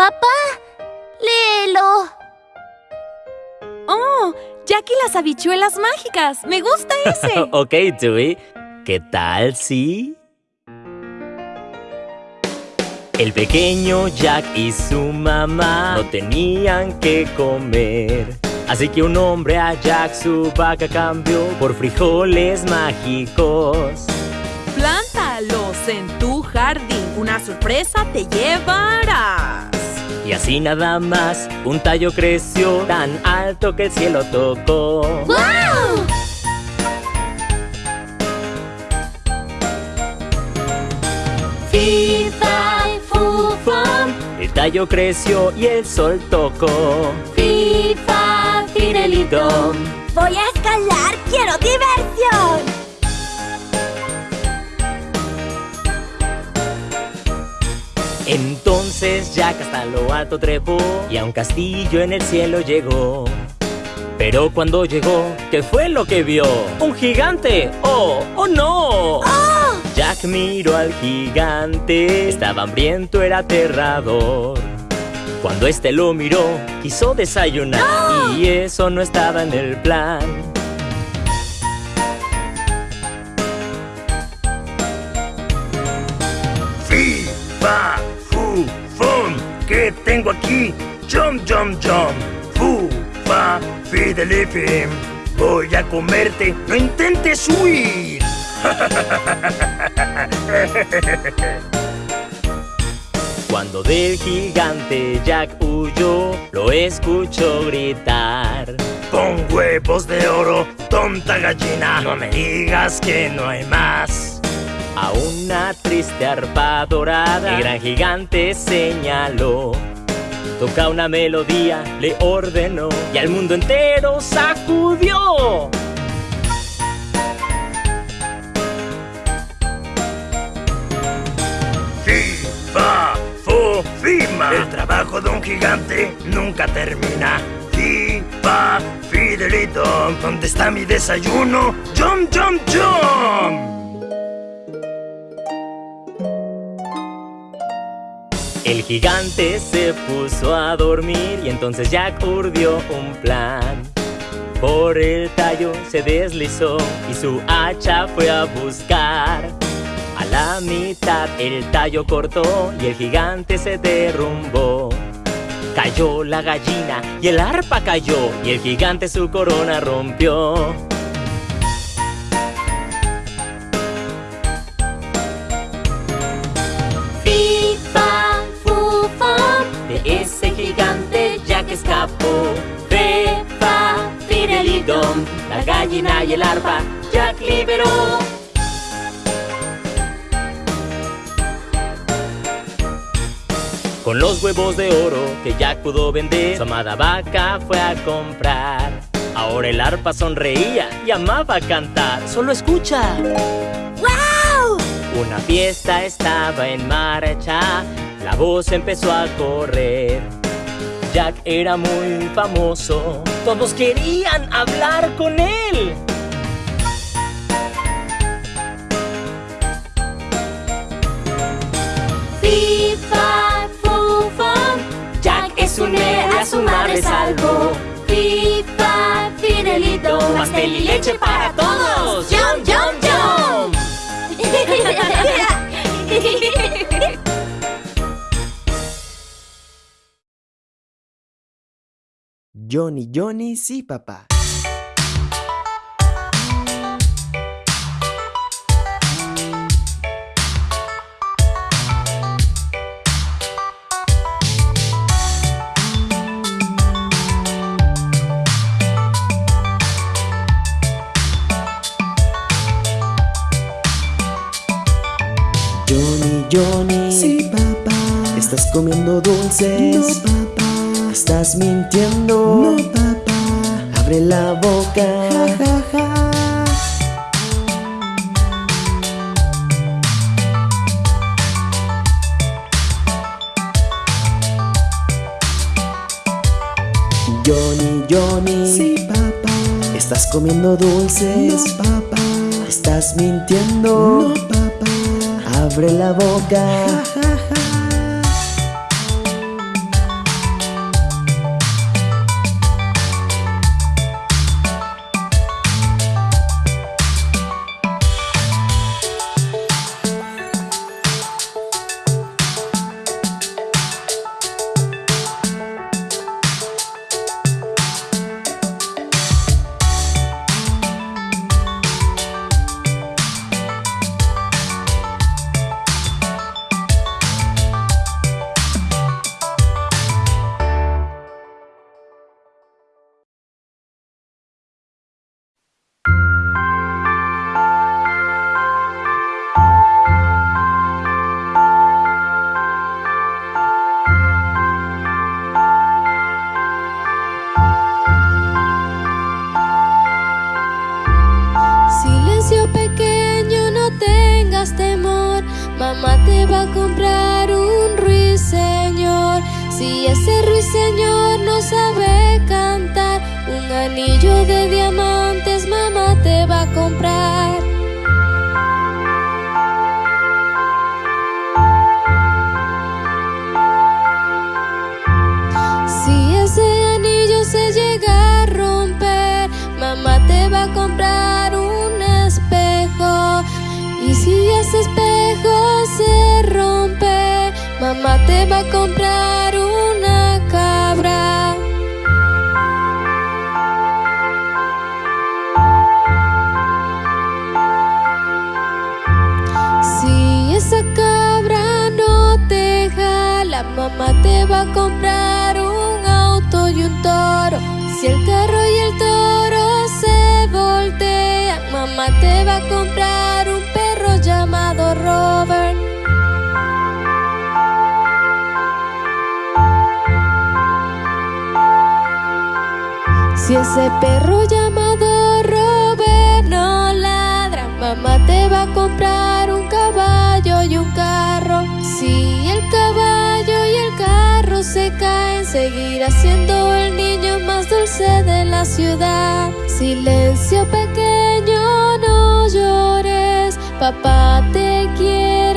Papá, léelo. ¡Oh! Jack y las habichuelas mágicas. Me gusta ese. ok, Dewey. ¿Qué tal si...? El pequeño Jack y su mamá no tenían que comer. Así que un hombre a Jack su vaca cambió por frijoles mágicos. Plántalos en tu jardín. Una sorpresa te llevarás. Y así nada más, un tallo creció tan alto que el cielo tocó. ¡Wow! Fifa y fufón, El tallo creció y el sol tocó. Fifa. Voy a escalar, quiero diversión. Entonces Jack hasta lo alto trepó y a un castillo en el cielo llegó. Pero cuando llegó, ¿qué fue lo que vio? ¡Un gigante! ¡Oh! ¡Oh no! Jack miró al gigante, estaba hambriento, era aterrador. Cuando este lo miró, quiso desayunar y eso no estaba en el plan. ¿Qué tengo aquí? Jump, jump, jump. Fu, fa, fidelifim. Voy a comerte. No intentes huir. Cuando del gigante Jack huyó, lo escuchó gritar. Pon huevos de oro, tonta gallina. No me digas que no hay más. A una triste arpa dorada, el gran gigante señaló. Toca una melodía, le ordenó y al mundo entero sacudió. Fi, fa, fu, fima. El trabajo de un gigante nunca termina. Fi, fa, fidelito. ¿Dónde está mi desayuno? Jump, jump, jump. El gigante se puso a dormir y entonces Jack urdió un plan. Por el tallo se deslizó y su hacha fue a buscar. A la mitad el tallo cortó y el gigante se derrumbó. Cayó la gallina y el arpa cayó y el gigante su corona rompió. La gallina y el arpa Jack liberó. Con los huevos de oro que Jack pudo vender, su amada vaca fue a comprar. Ahora el arpa sonreía y amaba cantar. Solo escucha. ¡Wow! Una fiesta estaba en marcha, la voz empezó a correr. Jack era muy famoso, todos querían hablar con él. Fifa, fufón, Jack es un héroe, a su madre salvó. Fifa, Fidelito, Pastel y leche para todos. Johnny, Johnny, sí, papá. Johnny, Johnny. Sí, papá. ¿Estás comiendo dulces? No, papá. ¿Estás mintiendo? No, papá. Abre la boca. Ja, ja, ja. Johnny, Johnny. Sí, papá. ¿Estás comiendo dulces? No, papá. ¿Estás mintiendo? No, papá. Abre la boca. Ja, ja, Mamá te va a comprar un ruiseñor. Si ese ruiseñor no sabe cantar Un anillo de diamante mamá te va a comprar un auto y un toro. Si el carro y el toro se voltean, mamá te va a comprar un perro llamado Robert. Si ese perro seguirá siendo el niño más dulce de la ciudad. Silencio pequeño, no llores, papá te quiere.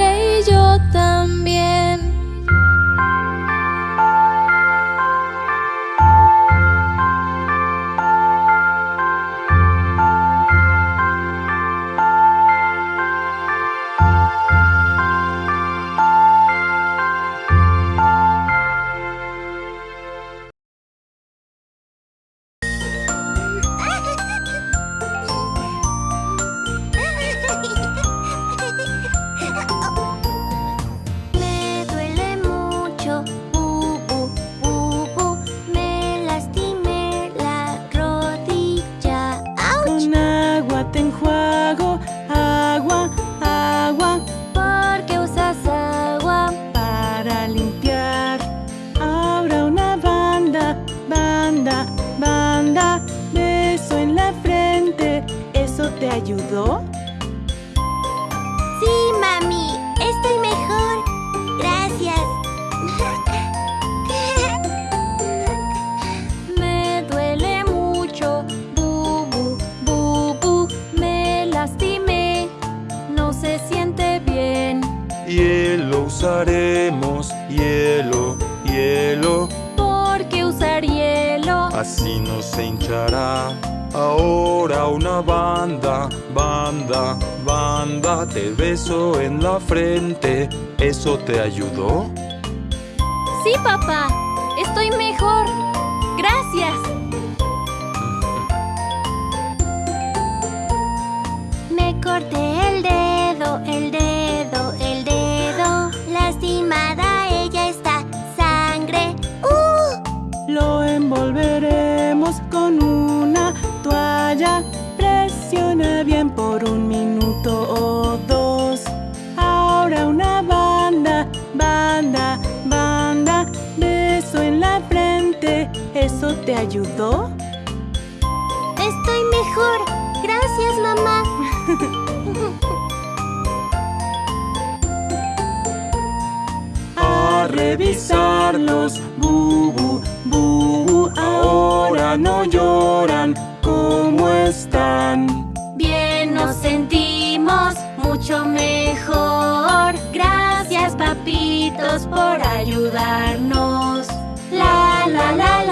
revisarlos. Bubu, bubu, ahora no lloran. ¿Cómo están? Bien nos sentimos, mucho mejor. Gracias papitos por ayudarnos. La la la.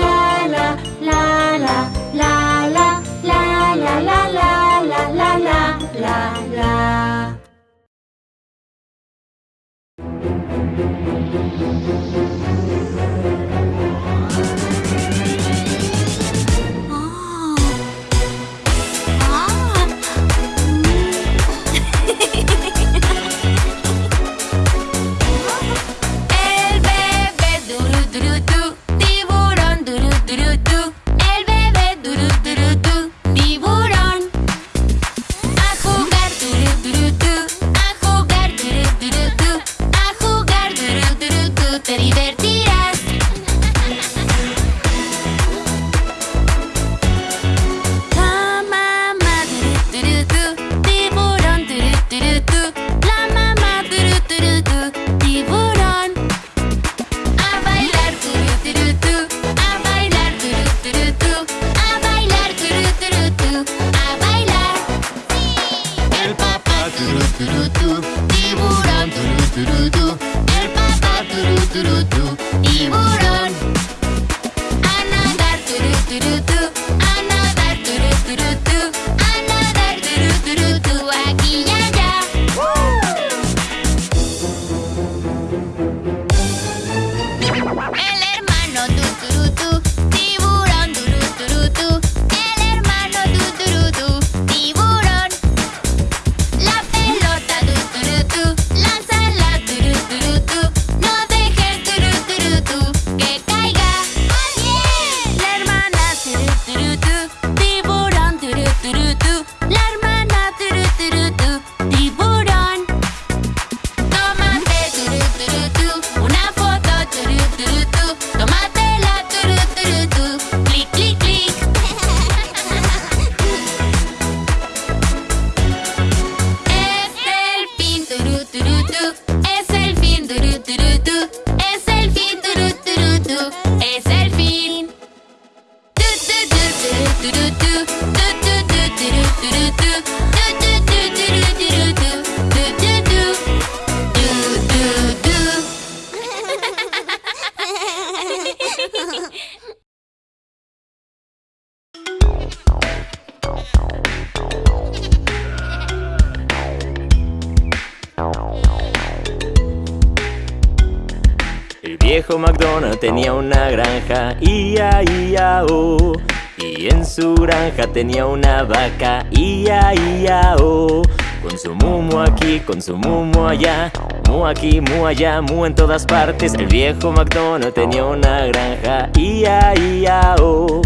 Tenía una vaca, ia, ia, oh. Con su mumu aquí, con su mumu allá, mu aquí, mu allá, mu en todas partes. El viejo McDonald tenía una granja, ia, ia, oh.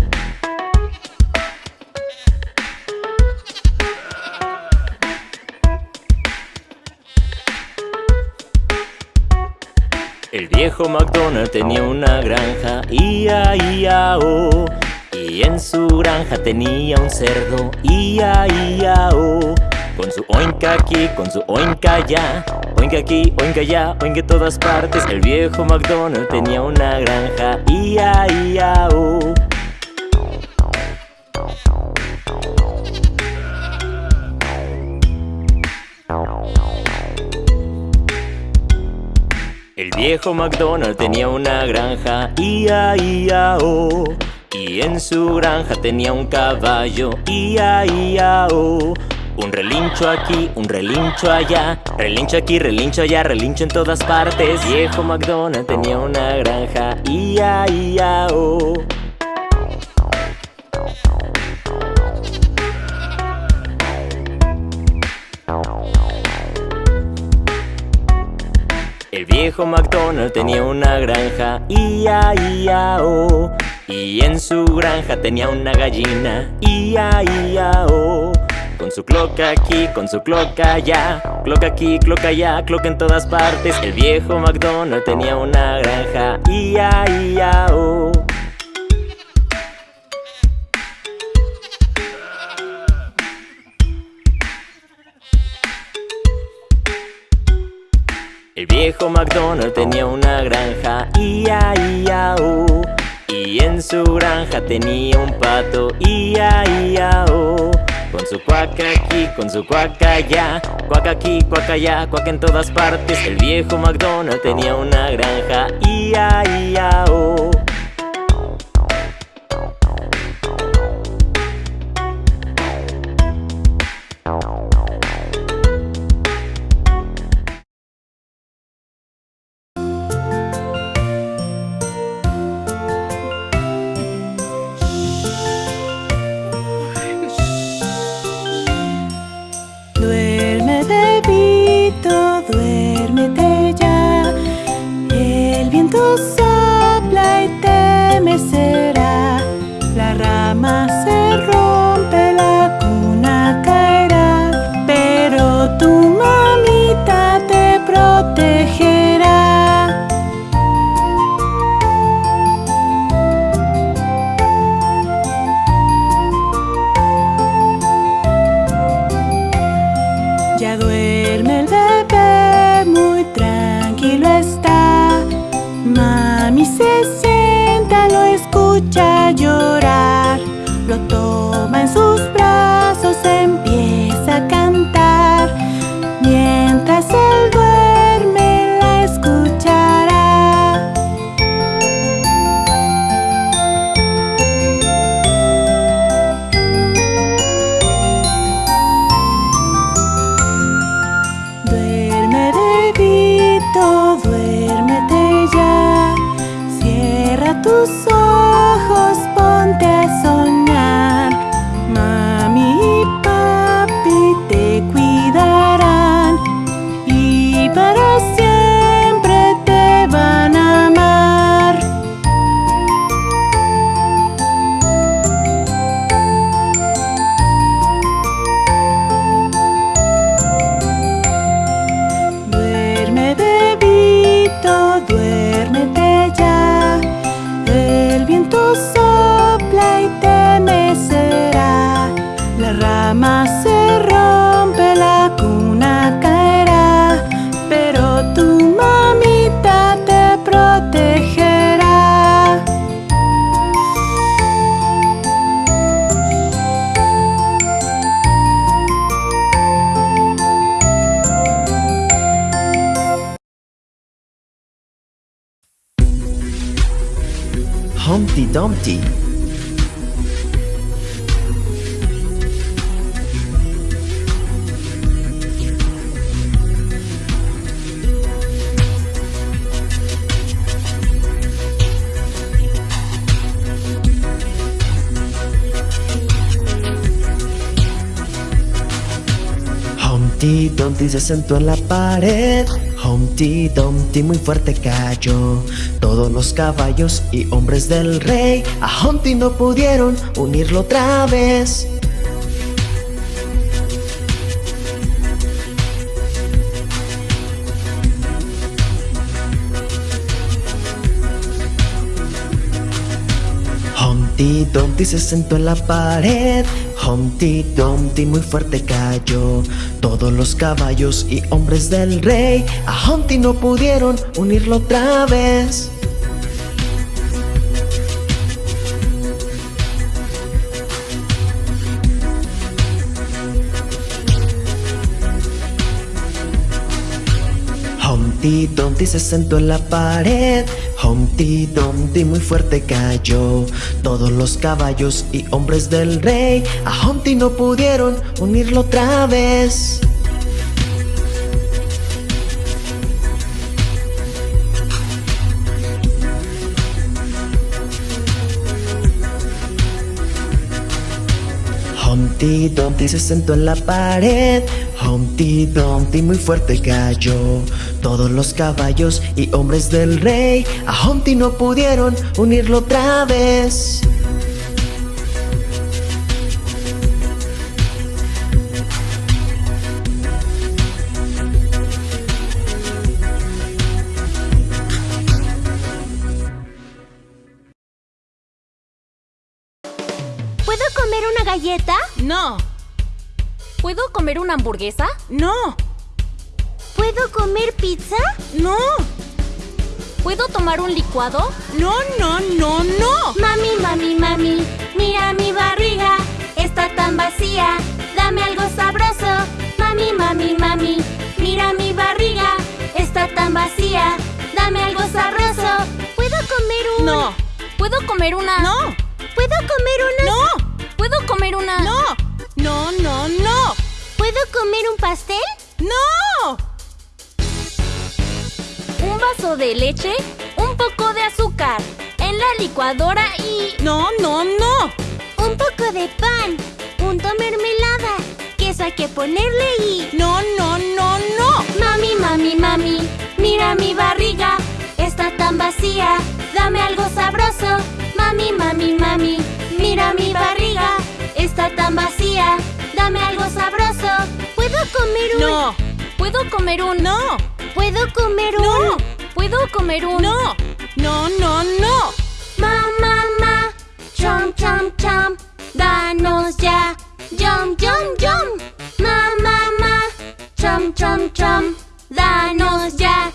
El viejo McDonald tenía una granja, ia, ia, oh. Y en su granja tenía un cerdo, ia, ia, oh. Con su oinca aquí, con su oinca allá, oinca aquí, oinca allá, oinca en todas partes. El viejo McDonald tenía una granja, ia, ia, oh. El viejo McDonald tenía una granja, ia, ia, oh. Y en su granja tenía un caballo, ia, ia, oh. Un relincho aquí, un relincho allá, relincho aquí, relincho allá, relincho en todas partes. Viejo McDonald tenía una granja, ia, ia, oh. El viejo McDonald tenía una granja, ia, ia, oh. Y en su granja tenía una gallina, ia, ia, oh. Con su cloca aquí, con su cloca allá, cloca aquí, cloca allá, cloca en todas partes. El viejo McDonald tenía una granja, ia, ia, oh. El viejo McDonald tenía una granja, ia, ia, oh. Y en su granja tenía un pato, ia, ia, oh. Con su cuaca aquí, con su cuaca allá, cuaca aquí, cuaca allá, cuaca en todas partes. El viejo McDonald tenía una granja, ia, ia, oh. Dumpty. Humpty Dumpty se sentó en la pared. Humpty Dumpty muy fuerte cayó. Todos los caballos y hombres del rey a Humpty no pudieron unirlo otra vez. Humpty Dumpty se sentó en la pared. Humpty Dumpty muy fuerte cayó. Todos los caballos y hombres del rey a Humpty no pudieron unirlo otra vez. Humpty Dumpty se sentó en la pared. Humpty Dumpty muy fuerte cayó. Todos los caballos y hombres del rey a Humpty no pudieron unirlo otra vez. Humpty Dumpty se sentó en la pared. Humpty Dumpty muy fuerte cayó. Todos los caballos y hombres del rey a Humpty no pudieron unirlo otra vez. ¿Puedo comer una galleta? No. ¿Puedo comer una hamburguesa? No, ¿Puedo comer pizza? no, ¿Puedo tomar un licuado? no, no, no, no. Mami, mami, mami, mira mi barriga, está tan vacía, dame algo sabroso. Mami, mami, mami, mira mi barriga, está tan vacía, dame algo sabroso. ¿Puedo comer un...? No. ¿Puedo comer una? No, ¿Puedo comer una...? no, ¿Puedo comer una? no, no, no, no, ¿Puedo comer un pastel? no. Un vaso de leche, un poco de azúcar, en la licuadora y... No, no, no. Un poco de pan, punto mermelada, queso hay que ponerle y... No, no, no, no. Mami, mami, mami, mira mi barriga, está tan vacía, dame algo sabroso. Mami, mami, mami, mira mi barriga, está tan vacía, dame algo sabroso. ¿Puedo comer un...? No, ¿Puedo comer un... no, ¿Puedo comer un...? no, ¿Puedo comer un... no, no, no, no. Ma, ma, ma, chom, chom, chom, danos ya, yum, yum, yum. Ma, ma, ma, chom, chom, chom, danos ya,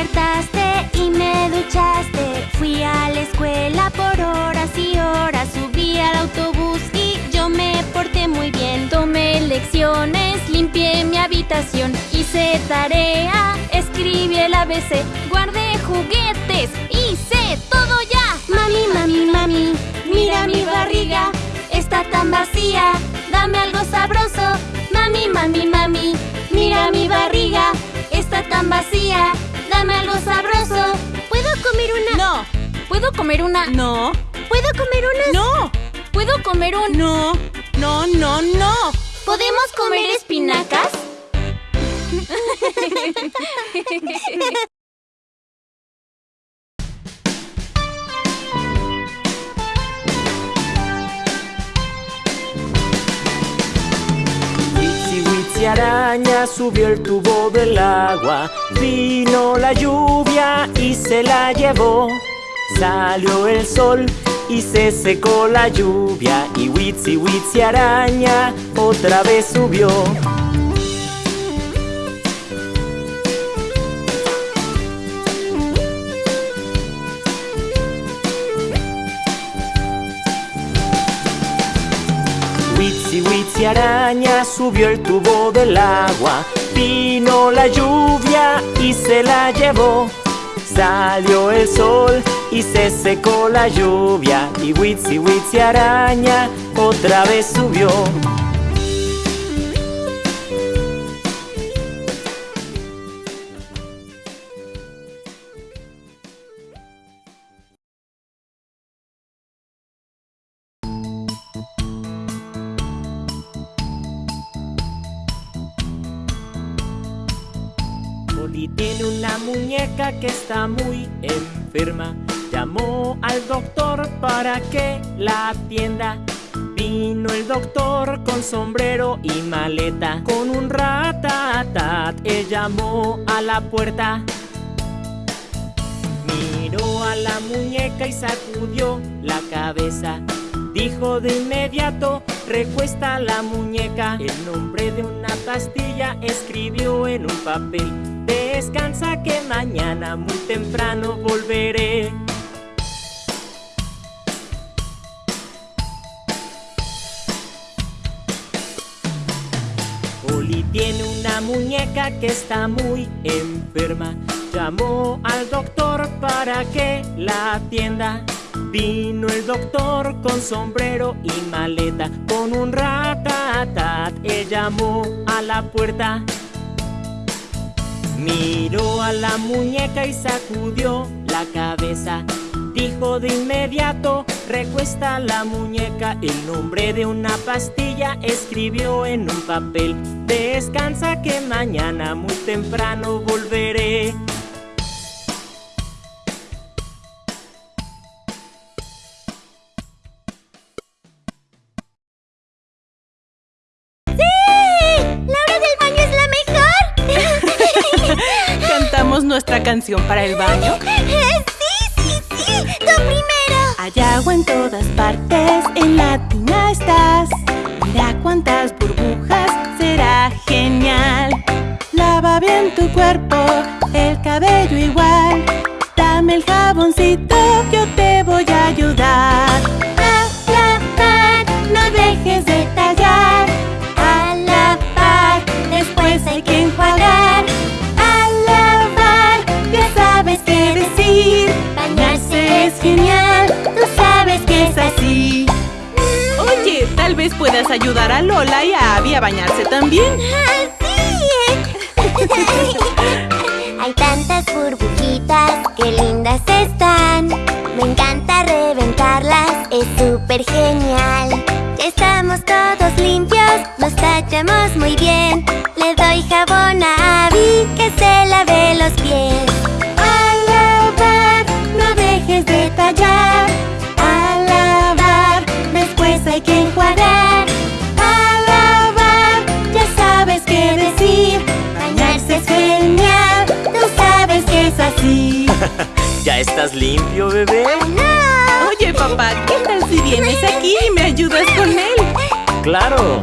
despertaste y me duchaste, fui a la escuela por horas y horas, subí al autobús y yo me porté muy bien. Tomé lecciones, limpié mi habitación, hice tarea, escribí el ABC, guardé juguetes, hice todo ya. Mami, mami, mami, mira mi barriga, está tan vacía, dame algo sabroso. Mami, mami, mami, mira mi barriga, está tan vacía, dame algo sabroso. ¿Puedo ¿Puedo comer una? No. ¿Puedo comer una? No. ¿Puedo comer un? No. No, no, no. ¿Podemos comer espinacas? araña subió el tubo del agua, vino la lluvia y se la llevó. Salió el sol y se secó la lluvia y Witsi Witsi araña otra vez subió. Witsi Witsi araña subió el tubo del agua, vino la lluvia y se la llevó. Salió el sol y se secó la lluvia y Witsi Witsi araña otra vez subió. Que está muy enferma. Llamó al doctor para que la atienda. Vino el doctor con sombrero y maleta. Con un ratatat, él llamó a la puerta. Miró a la muñeca y sacudió la cabeza. Dijo de inmediato, recuesta la muñeca. El nombre de una pastilla escribió en un papel. Descansa que mañana muy temprano volveré. Oli tiene una muñeca que está muy enferma. Llamó al doctor para que la atienda. Vino el doctor con sombrero y maleta. Con un ratatat, él llamó a la puerta. Miró a la muñeca y sacudió la cabeza. Dijo de inmediato, recuesta la muñeca. El nombre de una pastilla escribió en un papel. Descansa que mañana muy temprano volveré. Canción para el baño? ¡Sí, sí, sí! ¡Tú primero! Hay agua en todas partes, en la tina estás. Mira cuántas burbujas, será genial. Lava bien tu cuerpo, el cabello igual. Dame el jaboncito, yo te voy a ayudar. A lavar, no dejes de tallar. A lavar, después hay que enjuagar. Genial, tú sabes que es así. Oye, tal vez puedas ayudar a Lola y a Abby a bañarse también. Hay tantas burbujitas, qué lindas están. Me encanta reventarlas, es súper genial. Ya estamos todos limpios, nos tachamos muy bien. Le doy jabón a Abby que se lave los pies. Estás limpio, bebé? ¡No! Oye, papá, ¿qué tal si vienes aquí y me ayudas con él? Claro.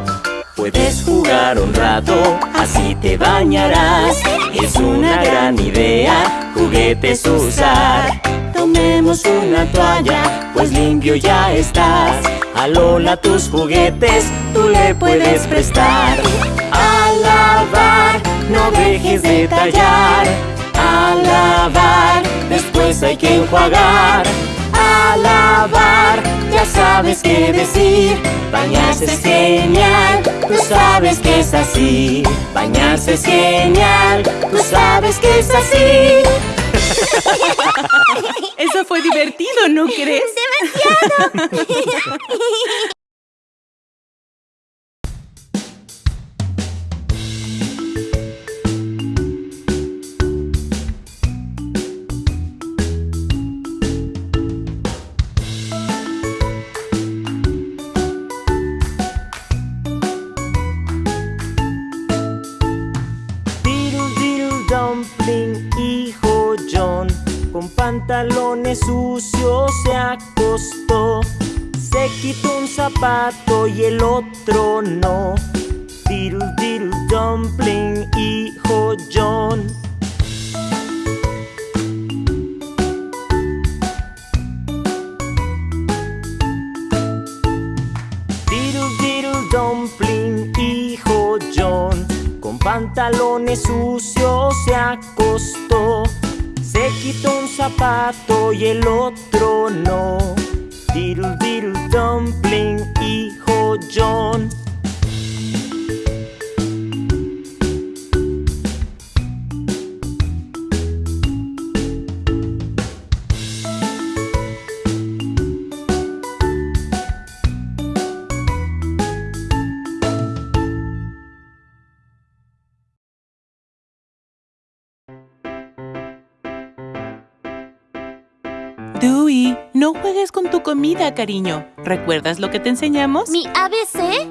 Puedes jugar un rato, así te bañarás. Es una gran idea, juguetes usar. Tomemos una toalla, pues limpio ya estás. A Lola tus juguetes, tú le puedes prestar. A lavar, no dejes de tallar. Lavar, después hay que enjuagar. A lavar, ya sabes qué decir. Bañarse es genial, tú sabes que es así. Bañarse es genial, tú sabes que es así. Eso fue divertido, ¿no crees? ¡Demasiado! pantalones sucios se acostó. Se quitó un zapato y el otro no. Diddle diddle dumpling, hijo John. Con pantalones sucios se acostó. Un zapato y el otro no. Diddle diddle dumpling, hijo John. Cariño. ¿Recuerdas lo que te enseñamos? ¿Mi ABC?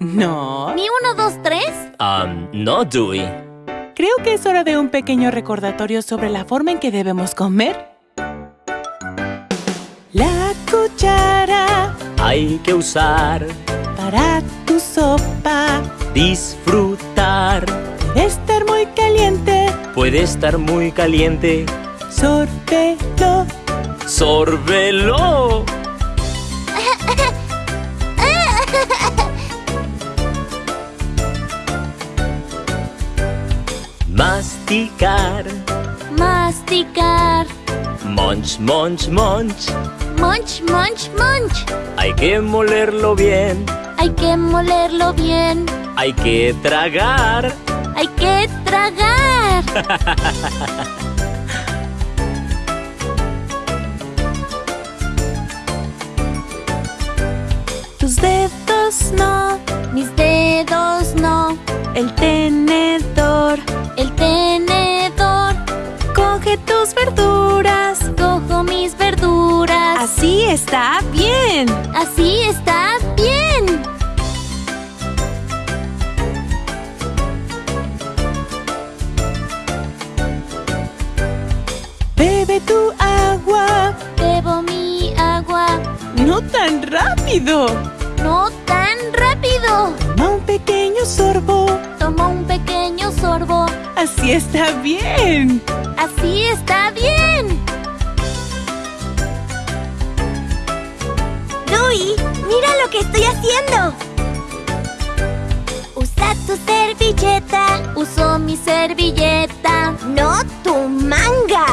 No. ¿Mi 1, 2, 3? Um, no, Dewey. Creo que es hora de un pequeño recordatorio sobre la forma en que debemos comer. La cuchara Hay que usar, para tu sopa disfrutar. debe estar muy caliente. Puede estar muy caliente. Sórbelo. ¡Sórbelo! Masticar. Masticar. Munch, munch, munch. Munch, munch, munch. Hay que molerlo bien. Hay que molerlo bien. Hay que tragar. Hay que tragar. Tus dedos no. Mis dedos no. El tenedor. Está bien. Así está bien. Bebe tu agua. Bebo mi agua. No tan rápido. No tan rápido. Toma un pequeño sorbo. Tomo un pequeño sorbo. Así está bien. Así está bien. Mira lo que estoy haciendo. Usa tu servilleta, Uso mi servilleta. no tu manga.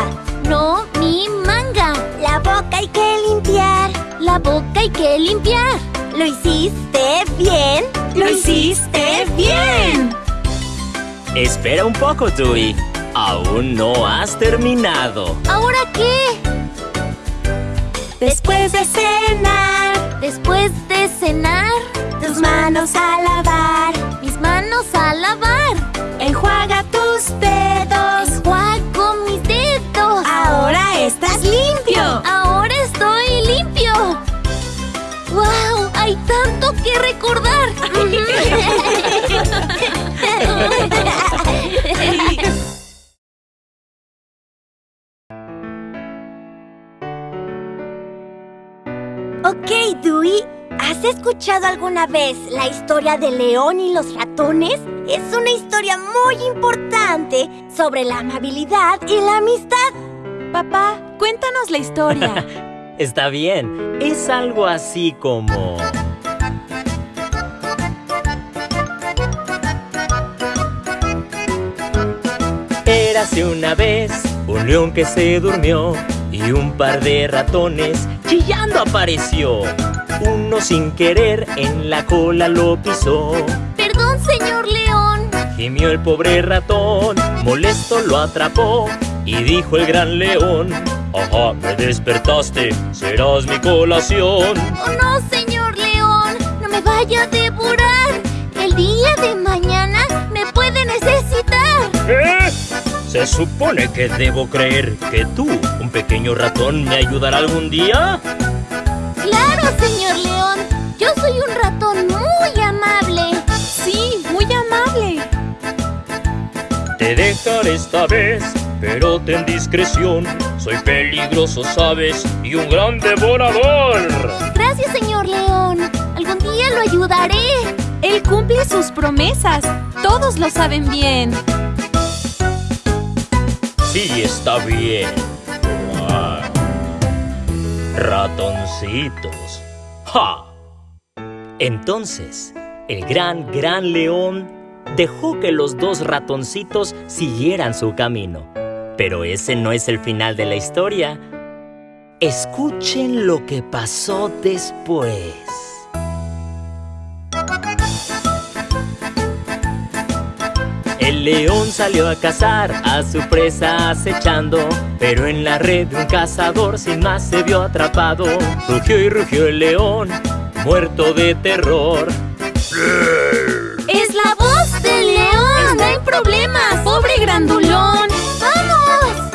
No mi manga. La boca hay que limpiar. La boca hay que limpiar. ¿Lo hiciste bien? Lo hiciste bien. Espera un poco, Dewey. Aún no has terminado. ¿Ahora qué? Después de cenar, Después de cenar, tus manos a lavar. mis manos a lavar. Enjuaga tus dedos. Enjuago mis dedos. Ahora estás limpio. Ahora estoy limpio. ¡Wow! Hay tanto que recordar. ok, Dewey. ¿Has escuchado alguna vez la historia de León y los ratones? Es una historia muy importante sobre la amabilidad y la amistad. Papá, cuéntanos la historia. Está bien. Es algo así como... Érase una vez un león que se durmió y un par de ratones chillando apareció. Uno sin querer en la cola lo pisó. Perdón, señor León. Gimió el pobre ratón, molesto lo atrapó Y dijo el gran león, ajá, me despertaste, serás mi colación. Oh no, señor león, no me vaya a devorar. El día de mañana me puede necesitar. ¿Eh? ¿Se supone que debo creer que tú, un pequeño ratón, me ayudará algún día? Claro, señor león. Yo soy un ratón muy amable. Sí, muy amable. Te dejaré esta vez, pero ten discreción. Soy peligroso, sabes, y un gran devorador. Gracias, señor león. Algún día lo ayudaré. Él cumple sus promesas. Todos lo saben bien. Sí, está bien. Ratoncitos. ¡Ja! Entonces, el gran, gran león dejó que los dos ratoncitos siguieran su camino. Pero ese no es el final de la historia. Escuchen lo que pasó después. El león salió a cazar a su presa acechando, pero en la red de un cazador sin más se vio atrapado. Rugió y rugió el león, muerto de terror. Es la voz del león. Está en problemas. ¡Pobre grandulón! ¡Vamos!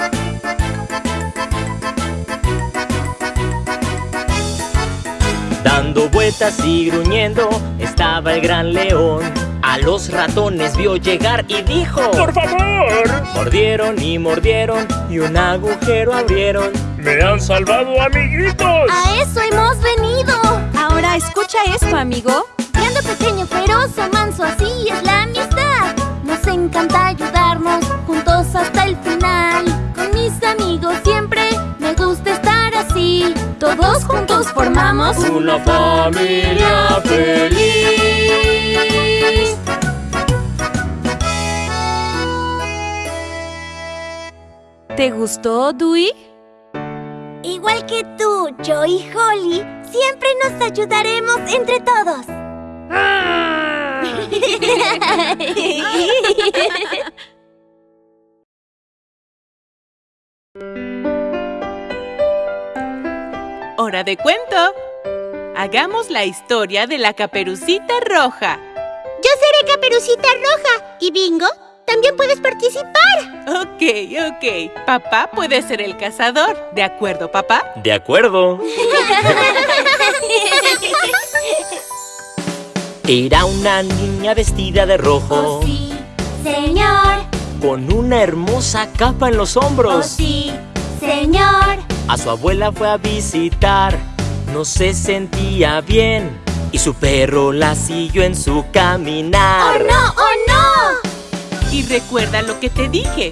Dando vueltas y gruñendo estaba el gran león. A los ratones vio llegar y dijo ¡Por favor! Mordieron y mordieron y un agujero abrieron. ¡Me han salvado, amiguitos! A eso hemos venido. Ahora escucha esto, amigo. Grande, pequeño, feroz o manso, así es la amistad. Nos encanta ayudarnos juntos hasta el final. Con mis amigos siempre me gusta estar así. Todos juntos formamos Una familia feliz. ¿Te gustó, Dewey? Igual que tú, yo y Holly, siempre nos ayudaremos entre todos. ¡Hora de cuento! Hagamos la historia de la caperucita roja. Yo seré Caperucita Roja. ¿Y Bingo? También puedes participar. Ok, ok. Papá puede ser el cazador. ¿De acuerdo, papá? De acuerdo. Era una niña vestida de rojo, Oh, sí, señor. con una hermosa capa en los Oh, hombros. sí, señor. A su abuela fue a visitar, no se sentía bien. Y su perro la siguió en su ¡Oh, caminar. no! ¡Oh, no! Y recuerda lo que te dije.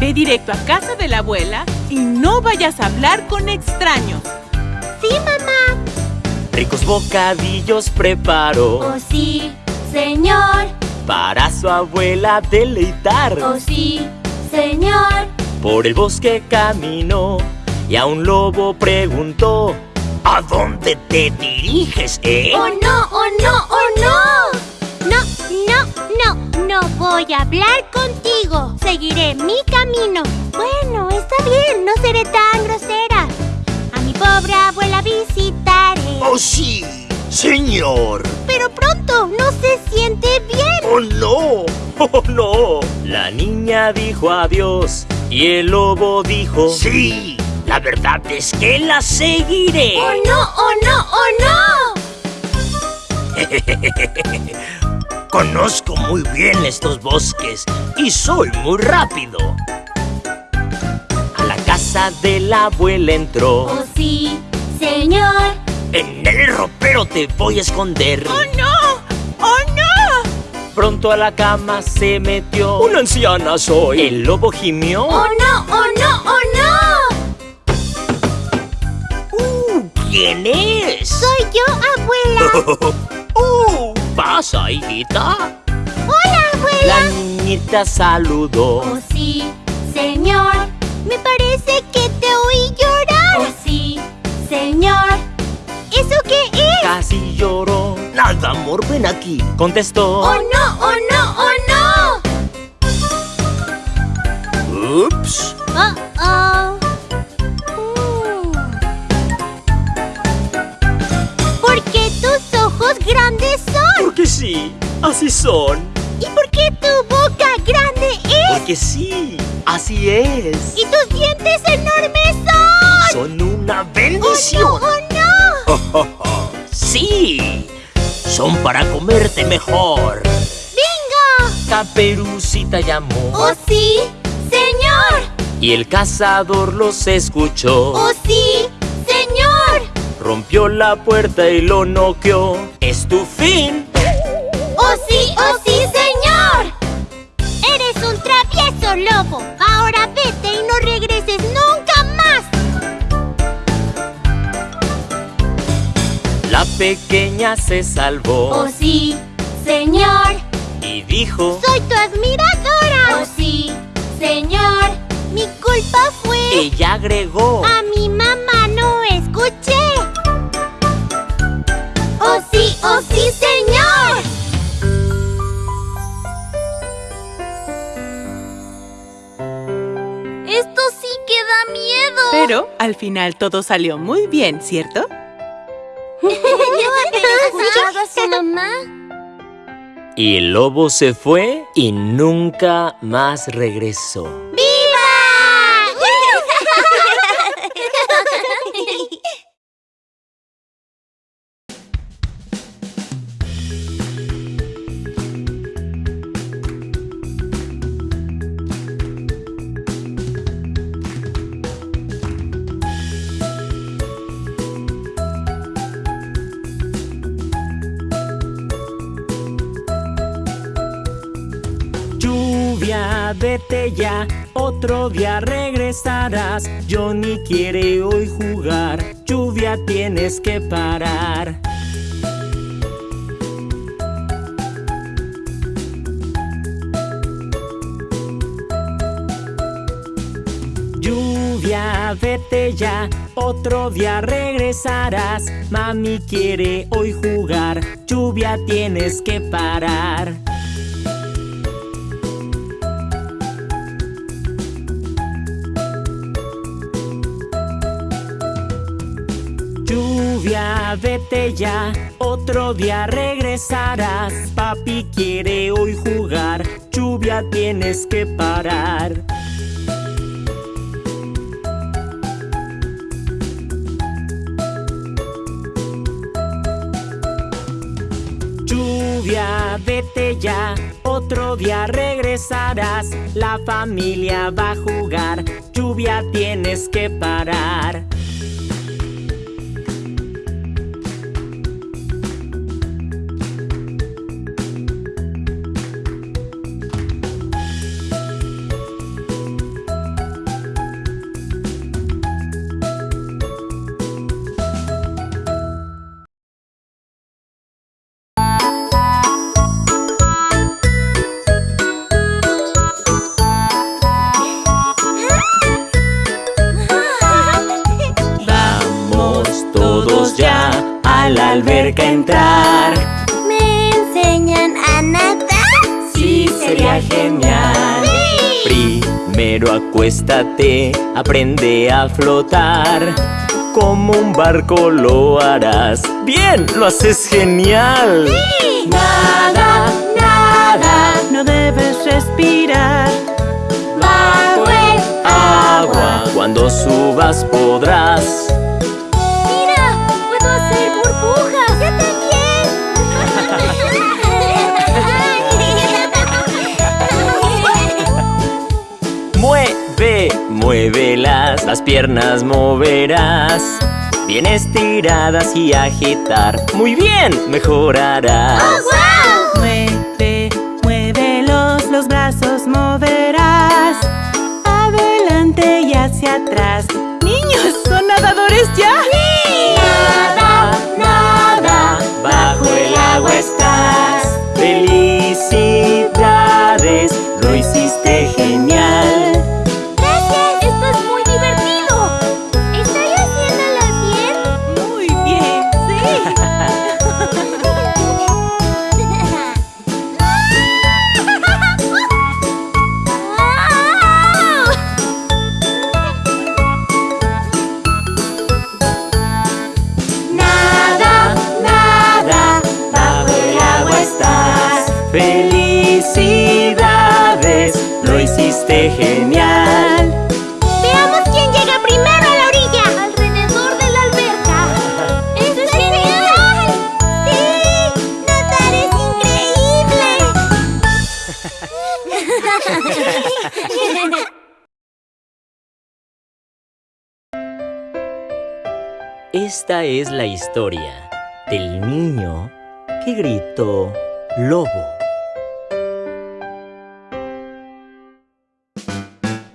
Ve directo a casa de la abuela y no vayas a hablar con extraños. Sí, mamá. Ricos bocadillos preparó Oh, sí, señor. para su abuela deleitar. Oh, sí, señor. Por el bosque caminó y a un lobo preguntó. ¿A dónde te diriges, eh? ¡Oh, no! ¡Oh, no! ¡Oh, no! No, no, no. No voy a hablar contigo. Seguiré mi camino. Bueno, está bien. No seré tan grosera. A mi pobre abuela visitaré. ¡Oh, sí! ¡Señor! Pero pronto no se siente bien. ¡Oh, no! ¡Oh, no! La niña dijo adiós y el lobo dijo. Sí, la verdad es que la seguiré. ¡Oh, no! ¡Oh, no! ¡Oh, no! Conozco muy bien estos bosques y soy muy rápido. A la casa de la abuela entró. ¡Oh, sí, señor! En el ropero te voy a esconder. ¡Oh, no! ¡Oh, no! Pronto a la cama se metió. ¡Una anciana soy! El lobo gimió. ¡Oh, no! ¡Oh, no! ¡Oh, no! Uh, ¿Quién es? Soy yo, abuela. ¡Uh! pasa, hijita? ¡Hola, abuela! La niñita saludó Oh, sí, señor Me parece que te oí llorar Oh, sí, señor ¿Eso qué es? Casi lloró Nada, amor, ven aquí Contestó ¡Oh, no, oh, no, oh, no! ¡Ups! ¡Oh, oh! Uh. ¿Por qué tus ojos grandes son. Sí, así son. ¿Y por qué tu boca grande es? Porque sí, así es. ¿Y tus dientes enormes son? Son una bendición. ¡Oh, no! ¡Oh, no! ¡Sí! Son para comerte mejor. ¡Bingo! Caperucita llamó. ¡Oh, sí! ¡Señor! Y el cazador los escuchó. ¡Oh, sí! ¡Señor! Rompió la puerta y lo noqueó. ¡Es tu fin! Lobo. Ahora vete y no regreses nunca más. La pequeña se salvó. ¡Oh, sí, señor! Y dijo... ¡Soy tu admiradora! ¡Oh, sí, señor! Mi culpa fue... Ella agregó... A mi mamá no escuché. ¡Oh, sí, oh, sí, señor! Da miedo. Pero al final todo salió muy bien, ¿cierto? ¿Yo escuchado a su mamá? Y el lobo se fue y nunca más regresó. ¡Viva! Vete ya, otro día regresarás. Johnny quiere hoy jugar, lluvia tienes que parar. Lluvia, vete ya, otro día regresarás. Mami quiere hoy jugar, lluvia tienes que parar. Vete ya, otro día regresarás. Papi quiere hoy jugar, lluvia tienes que parar. Lluvia, vete ya, otro día regresarás. La familia va a jugar, lluvia tienes que parar. Acuéstate, aprende a flotar. Como un barco lo harás. Bien, lo haces genial. Nada, nada. No debes respirar. Bajo el Agua, cuando subas podrás. Las piernas moverás. Bien estiradas y agitar. Muy bien, mejorarás. Historia del niño que gritó lobo.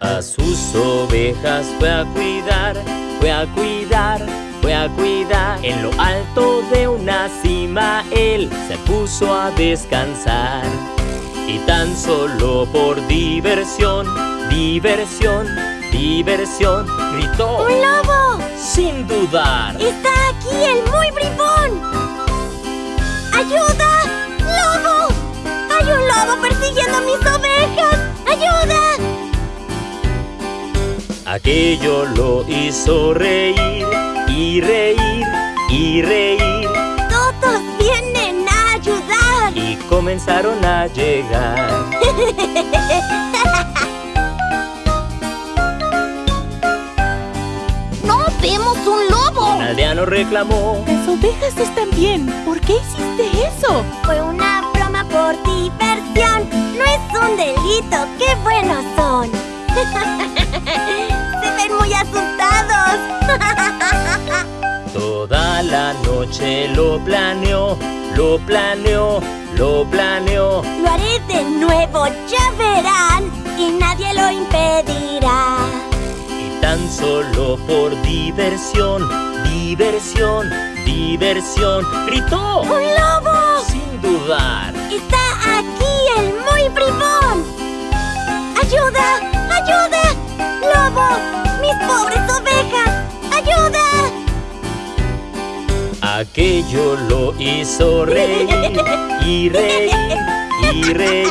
A sus ovejas fue a cuidar, fue a cuidar, fue a cuidar. En lo alto de una cima él se puso a descansar. Y tan solo por diversión, diversión, diversión, gritó ¡Un lobo! sin dudar. ¡Está persiguiendo a mis ovejas! ¡Ayuda! Aquello lo hizo reír y reír y reír ¡Todos vienen a ayudar! y comenzaron a llegar. ¡No vemos un lobo! Un aldeano reclamó. Las ovejas están bien. ¿Por qué hiciste eso? Fue una por diversión. No es un delito. ¡Qué buenos son! Se ven muy asustados. Toda la noche lo planeó, lo planeó, lo planeó. Lo haré de nuevo, ya verán. Y nadie lo impedirá. Y tan solo por diversión, diversión, diversión, gritó ¡Un lobo! Dudar. ¡Está aquí el muy bribón! ¡Ayuda! ¡Ayuda! ¡Lobo! ¡Mis pobres ovejas! ¡Ayuda! Aquello lo hizo reír y reír y reír.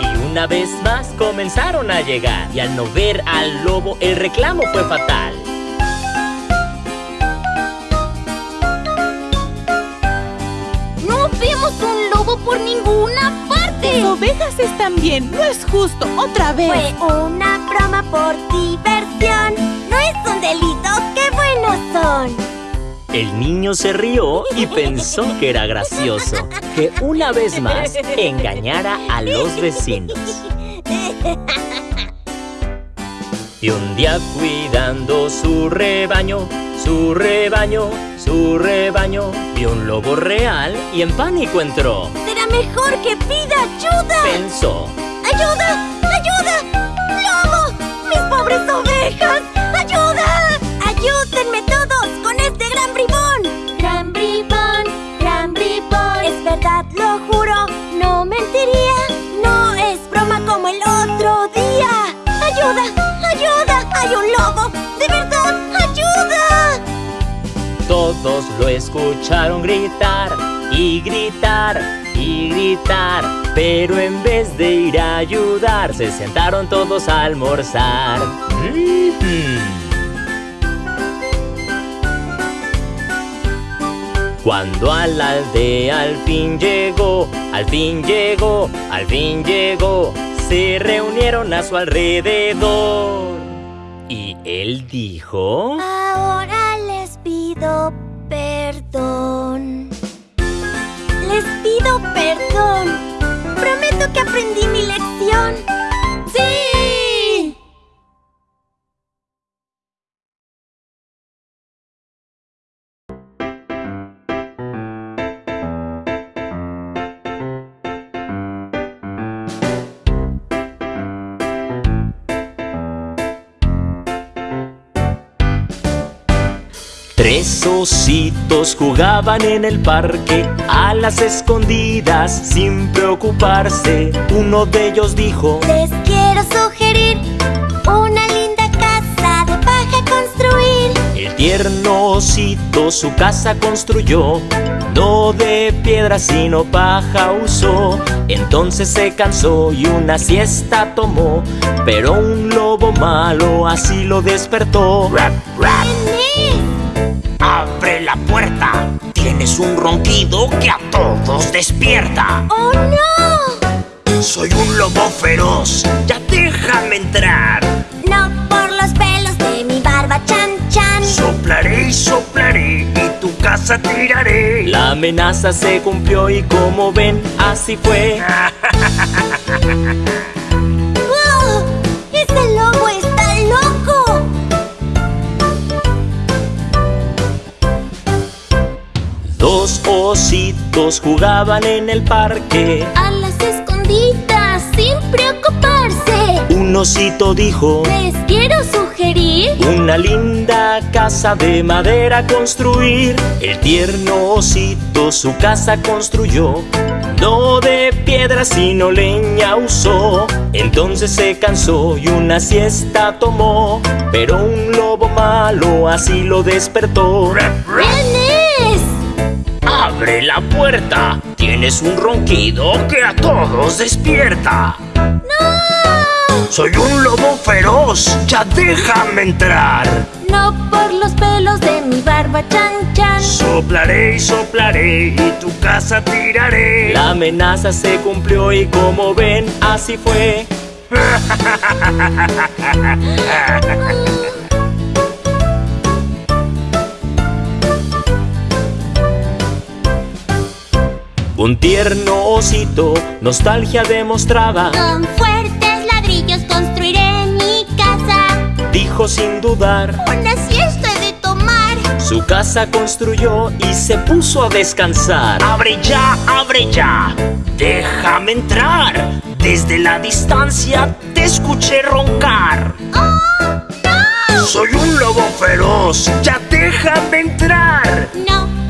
Y una vez más comenzaron a llegar. Y al no ver al lobo, el reclamo fue fatal. Por ninguna parte! Las ovejas están bien. No es justo. Otra vez. Fue una broma por diversión. No es un delito, qué buenos son. El niño se rió y pensó que era gracioso que una vez más engañara a los vecinos. Y un día cuidando su rebaño, su rebaño, su rebaño, vio un lobo real y en pánico entró. Será mejor que pida ayuda. Pensó, ¡Ayuda! ¡Ayuda! ¡Lobo! ¡Mis pobres ovejas! ¡Ayuda! ¡Ayúdenme todos con este gran bribón! ¡Gran bribón! ¡Gran bribón! Es verdad, lo juro, no mentiría. No es broma como el otro día. ¡Ayuda! ¡Ayuda! Todos lo escucharon gritar y gritar y gritar. Pero en vez de ir a ayudar, se sentaron todos a almorzar. Cuando a la aldea al fin llegó, al fin llegó, al fin llegó, se reunieron a su alrededor. Y él dijo... Ahora les pido perdón. Les pido perdón. Prometo que aprendí mi lección. ¡Sí! Tres ositos jugaban en el parque a las escondidas sin preocuparse. Uno de ellos dijo, Les quiero sugerir una linda casa de paja construir. el tierno osito su casa construyó, no de piedra sino paja usó. Entonces se cansó y una siesta tomó, pero un lobo malo así lo despertó. ¡Vení! ¡Abre la puerta! Tienes un ronquido que a todos despierta. ¡Oh no! Soy un lobo feroz, ya déjame entrar. No por los pelos de mi barba chan chan. Soplaré y soplaré y tu casa tiraré. La amenaza se cumplió y como ven, así fue. ¡Oh! ¡Ese lobo Dos ositos jugaban en el parque. A las escondidas sin preocuparse. Un osito dijo, Les quiero sugerir una linda casa de madera construir. El tierno osito su casa construyó. No de piedra sino leña usó. Entonces se cansó y una siesta tomó. Pero un lobo malo así lo despertó. ¡Abre la puerta! Tienes un ronquido que a todos despierta. ¡No! Soy un lobo feroz, ya déjame entrar. No por los pelos de mi barba chan chan. Soplaré y soplaré y tu casa tiraré. La amenaza se cumplió y como ven, así fue. Un tierno osito nostalgia demostraba. Con fuertes ladrillos construiré mi casa. Dijo sin dudar. Una siesta he de tomar. Su casa construyó y se puso a descansar. ¡Abre ya, abre ya! ¡Déjame entrar! Desde la distancia te escuché roncar. Soy un lobo feroz, ya déjame entrar. No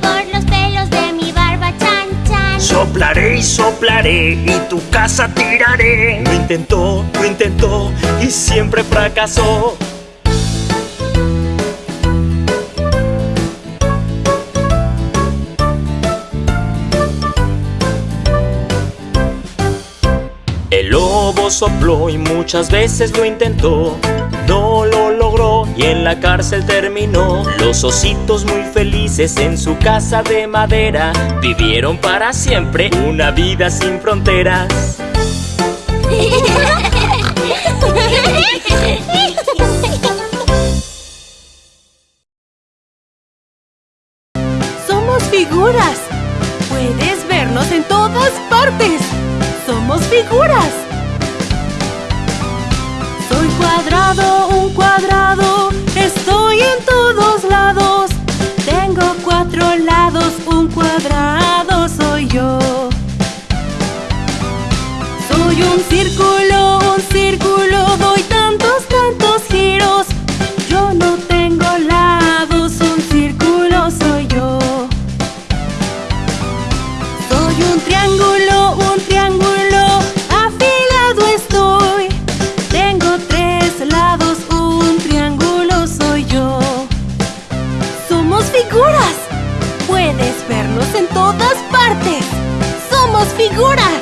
Soplaré y soplaré y tu casa tiraré. Lo intentó, lo intentó y siempre fracasó. El lobo sopló y muchas veces lo intentó. Y en la cárcel terminó. Los ositos muy felices en su casa de madera vivieron para siempre una vida sin fronteras. Somos figuras. Puedes vernos en todas partes. Somos figuras. Soy cuadrado, un cuadrado. Estoy en todos lados. Tengo cuatro lados, un cuadrado soy yo. Soy un Somos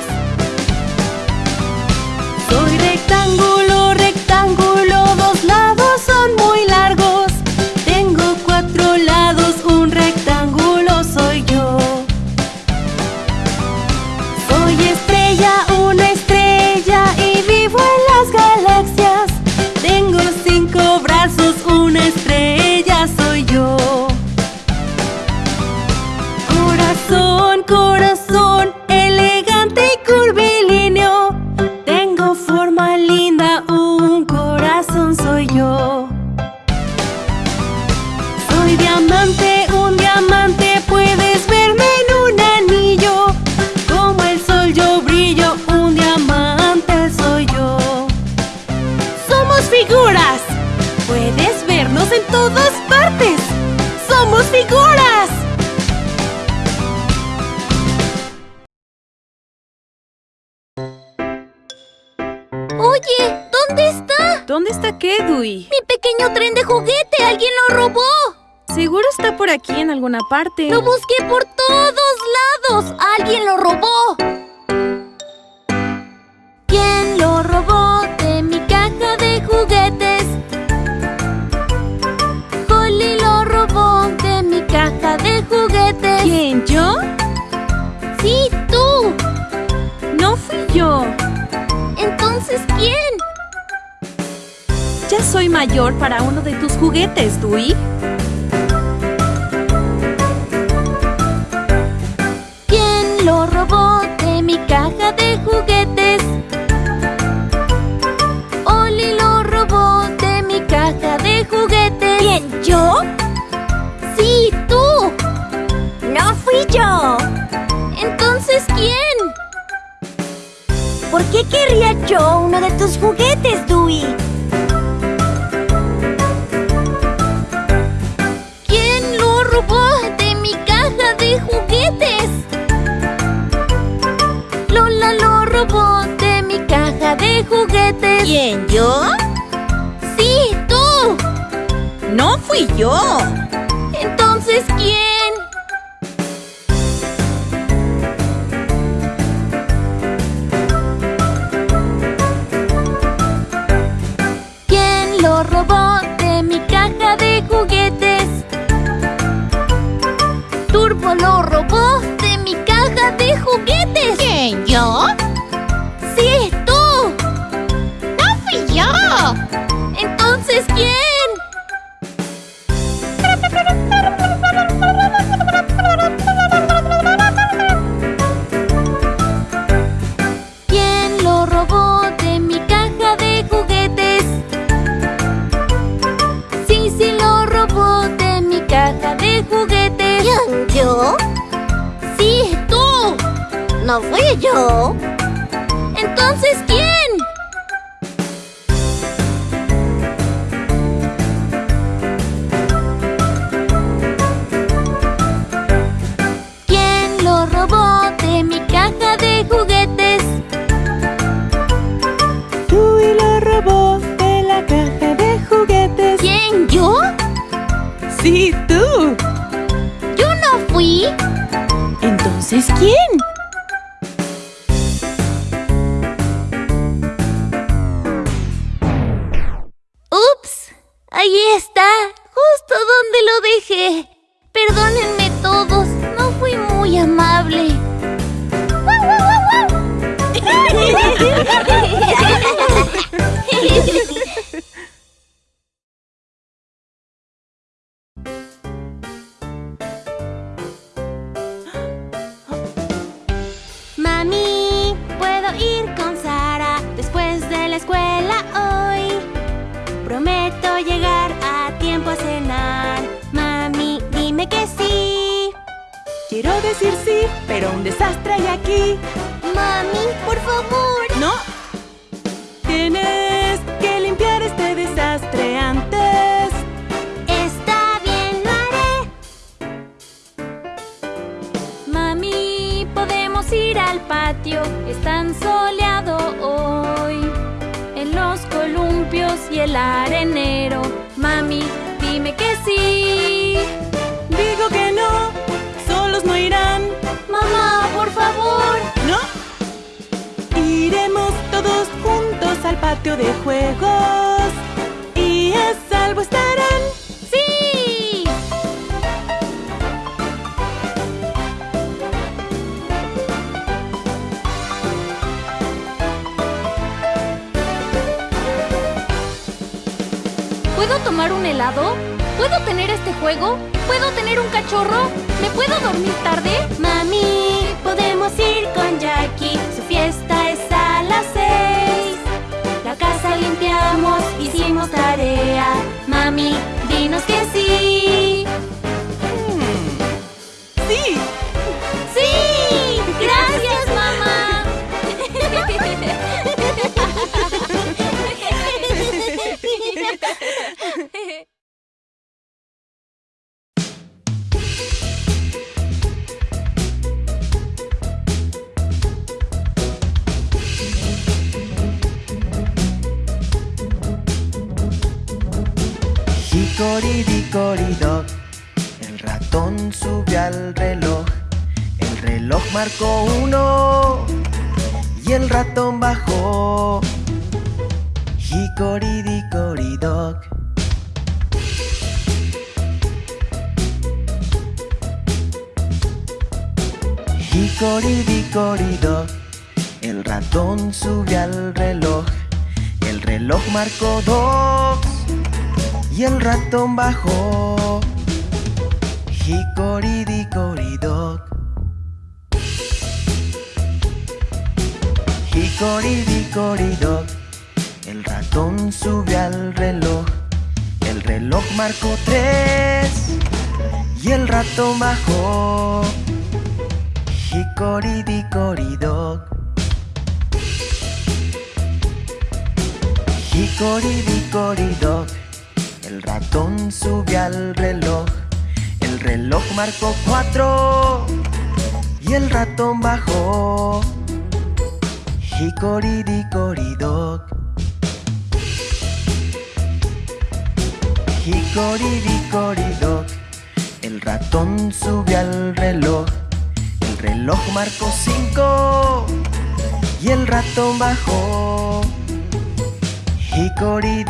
parte. Lo busqué por todos lados. Alguien lo robó. ¿Quién lo robó de mi caja de juguetes? Holly lo robó de mi caja de juguetes. ¿Quién, yo? Sí, tú. No fui yo. Entonces, ¿quién? Ya soy mayor para uno de tus juguetes, Dewey. Qué querría yo uno de tus juguetes, Dewey? ¿Quién lo robó de mi caja de juguetes? Lola lo robó de mi caja de juguetes. ¿Quién, yo? Sí, tú. No fui yo. Mami, ¿puedo ir con Sara después de la escuela hoy? Prometo llegar a tiempo a cenar. Mami, dime que sí. Quiero decir sí, pero un desastre hay aquí. Mami, por favor. Está bien, lo haré. Mami, podemos ir al patio, es tan soleado hoy. En los columpios y el arenero. Mami, dime que sí. Digo que no, solos no irán. Mamá, por favor. ¿No? Iremos todos juntos al patio de juegos. Salvo estarán. ¡Sí! ¿Puedo tomar un helado? ¿Puedo tener este juego? ¿Puedo tener un cachorro? ¿Me puedo dormir tarde? Mami, podemos ir con Jackie. Su fiesta es a las seis. La casa limpiamos, hicimos tarea. Mami, dinos que sí. Hickory-dickory-dock, el ratón subió al reloj. El reloj marcó uno y el ratón bajó. Hickory-dickory-dock. Hickory-dickory-dock, el ratón subió al reloj. El reloj marcó dos y el ratón bajó. Hickory-dickory-dock. Hickory-dickory-dock, el ratón subió al reloj. El reloj marcó tres y el ratón bajó. Hickory dickory El ratón sube al reloj. El reloj marcó cuatro y el ratón bajó. Dickory dog. El ratón sube al reloj. El reloj marcó cinco y el ratón bajó. Hickory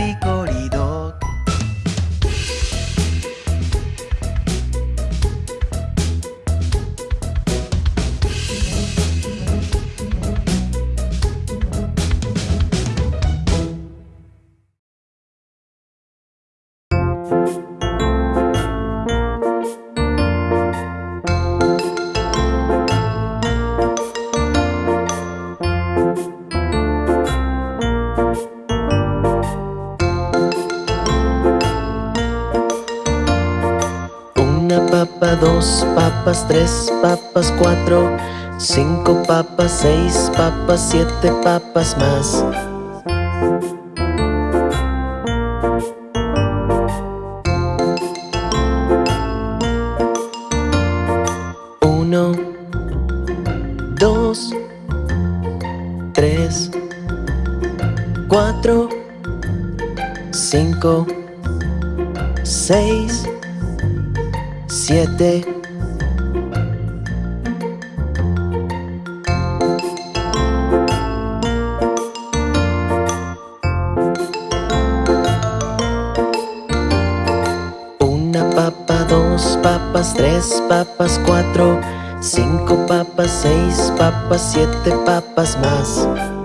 dos papas, tres papas, cuatro, cinco papas, seis papas, siete papas más. Siete papas más.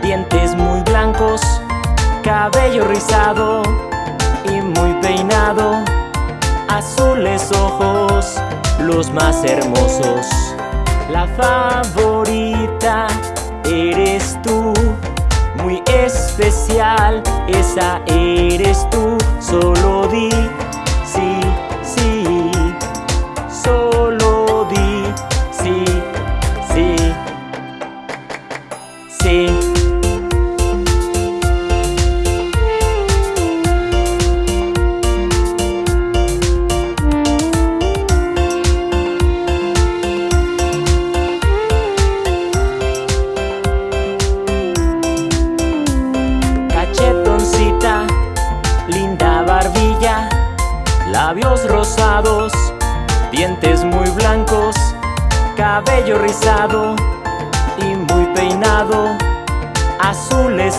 Dientes muy blancos, cabello rizado y muy peinado, azules ojos, los más hermosos. La favorita eres tú, muy especial, esa eres tú, solo di sí, sí. Solo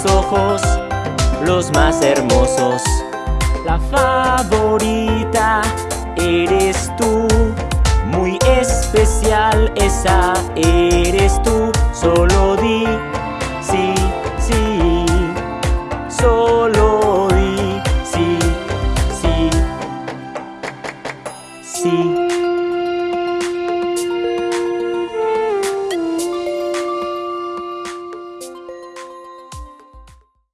ojos, los más hermosos. La favorita eres tú, muy especial esa eres tú, solo di